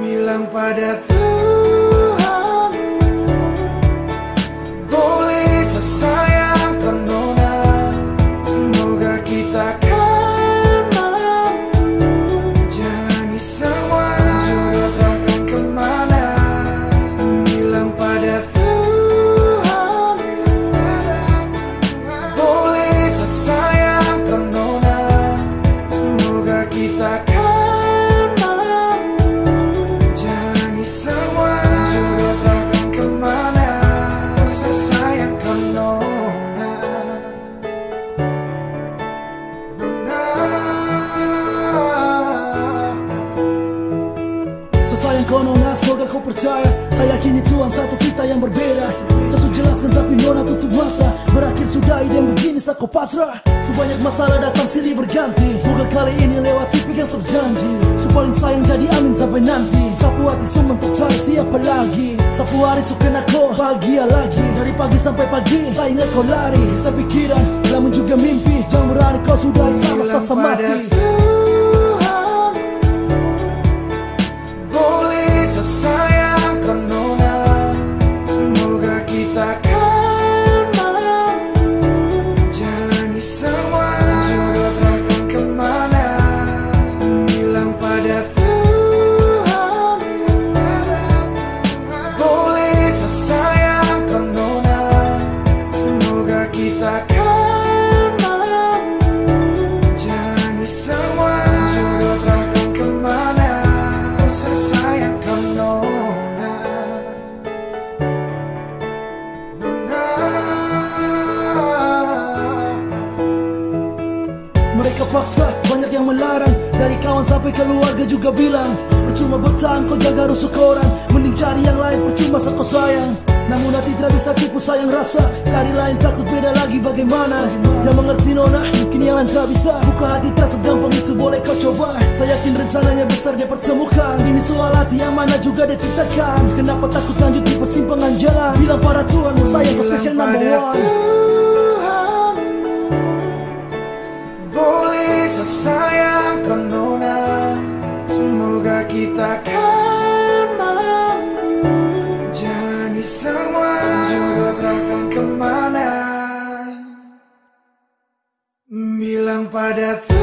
Bilang pada Tuhan Boleh sesayangkan Semoga kau percaya. Saya yakin Tuhan satu kita yang berbeda. Sudah jelaskan tapi nona tutup mata. Berakhir sudah ide yang begini saya kau pasrah. Sebanyak masalah datang silih berganti. Semoga kali ini lewat pegang janji Sepaling sayang jadi amin sampai nanti. Sapu hati semua tercari siapa lagi. Sapu hari suka kau bahagia lagi. Dari pagi sampai pagi saya ingat kau lari. Saya pikiran namun juga mimpi. Jangan berani kau sudah sama Bilang sasa pada mati Mereka paksa, banyak yang melarang. Dari kawan sampai keluarga juga bilang Percuma bertahan kau jaga rusuk orang. Mending cari yang lain percuma kau sayang. Namun hati tidak bisa tipu sayang rasa. Cari lain takut beda lagi bagaimana. Yang mengerti nona, lain tak bisa Buka hati tak segampang itu boleh kau coba. Saya yakin rencananya besar dia pertemukan. Ini soal hati yang mana juga dia ciptakan. Kenapa takut lanjut di persimpangan jalan? Bilang pada Tuhan, saya kau spesial number one. Boleh sesayangkan nona. Semoga kita kan pada